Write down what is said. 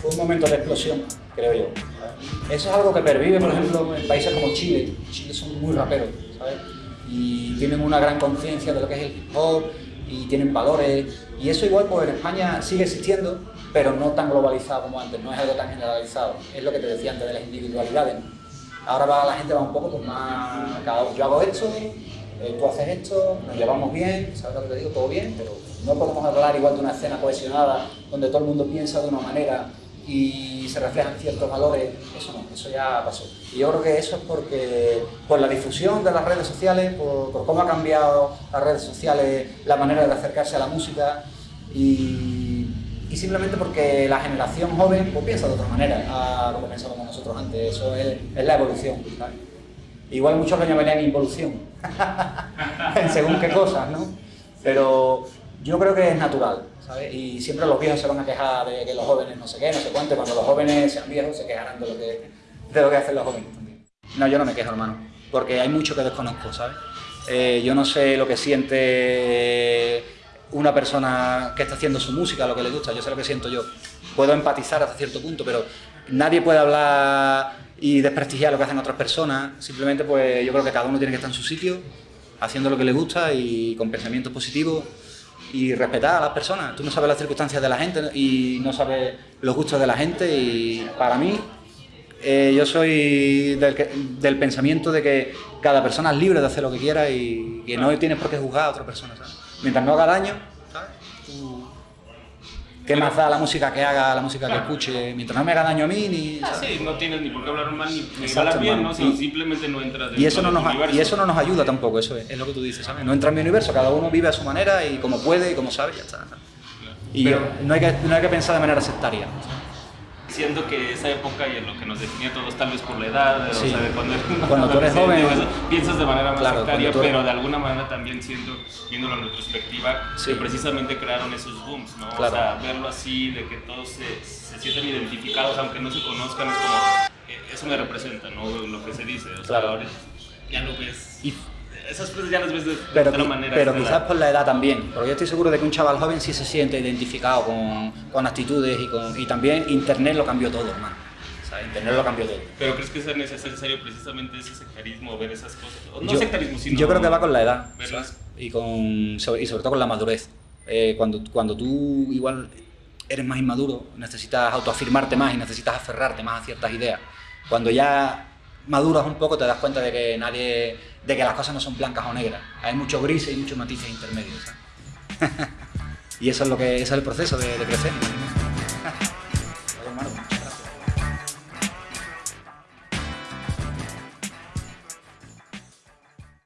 fue un momento de explosión, creo yo. Eso es algo que pervive, por ejemplo, en países como Chile. Chile son muy raperos, ¿sabes? Y tienen una gran conciencia de lo que es el hip hop y tienen valores. Y eso igual pues en España sigue existiendo, pero no tan globalizado como antes, no es algo tan generalizado. Es lo que te decía antes de las individualidades. Ahora va, la gente va un poco pues, más, cada, yo hago esto, eh, tú haces esto, nos llevamos bien, ¿sabes lo que te digo? Todo bien, pero no podemos hablar igual de una escena cohesionada donde todo el mundo piensa de una manera y se reflejan ciertos valores, eso no, eso ya pasó. Y yo creo que eso es porque por la difusión de las redes sociales, por, cómo ha cambiado las redes sociales, la manera de acercarse a la música y, simplemente porque la generación joven pues, piensa de otra manera a lo que pensábamos nosotros antes, eso es, la evolución. Igual muchos lo llamarían involución, según qué cosas, ¿no? Pero yo creo que es natural, ¿sabes? Y siempre los viejos se van a quejar de que los jóvenes no sé qué, no sé cuánto, cuando los jóvenes sean viejos se quejarán de lo que, de lo que hacen los jóvenes también. No, yo no me quejo, hermano, porque hay mucho que desconozco, ¿sabes? Eh, yo no sé lo que siente una persona que está haciendo su música, lo que le gusta, yo sé lo que siento yo. Puedo empatizar hasta cierto punto, pero nadie puede hablar y desprestigiar lo que hacen otras personas, simplemente pues yo creo que cada uno tiene que estar en su sitio, haciendo lo que le gusta y con pensamientos positivos y respetar a las personas. Tú no sabes las circunstancias de la gente y no sabes los gustos de la gente y para mí eh, yo soy del, pensamiento de que cada persona es libre de hacer lo que quiera y que no tienes por qué juzgar a otra persona. Mientras no haga daño, ¿sabes? ¿Qué más da la música que haga, la música que escuche? Mientras no me haga daño a mí, ni... Ah, sí, no tienes ni por qué hablar mal, ni, ni hablar bien, ¿no? simplemente no entras y eso no nos universo. Y eso no nos ayuda tampoco, eso es, lo que tú dices, ¿sabes? No entra en mi universo, cada uno vive a su manera y como puede y como sabe, ya está. Y no, hay que, no hay que pensar de manera sectaria. Siento que esa época y en lo que nos definía todos, tal vez por la edad, o sea, cuando, cuando tú eres joven, piensas de manera más sectaria, pero de alguna manera también siento, viéndolo en retrospectiva, que precisamente crearon esos booms, ¿no? O sea, verlo así, de que todos se, se, sienten identificados, aunque no se conozcan, es como, eh, eso me representa, ¿no? Lo que se dice, o sea, ahora ya lo ves esas cosas ya las ves de, pero, otra manera. Pero quizás por la edad también, porque yo estoy seguro de que un chaval joven sí se siente identificado con, con actitudes y, con, y también Internet lo cambió todo, hermano. Internet lo cambió todo. ¿Pero crees que es necesario precisamente ese sectarismo, ver esas cosas? No yo, sectarismo, sino... Yo creo que va con la edad, Y, con, y sobre todo con la madurez. Eh, cuando, cuando tú igual eres más inmaduro, necesitas autoafirmarte más y necesitas aferrarte más a ciertas ideas. Cuando ya maduras un poco te das cuenta de que nadie, de que las cosas no son blancas o negras. Hay muchos grises y muchos matices intermedios. y eso es lo que es el proceso de, de crecer.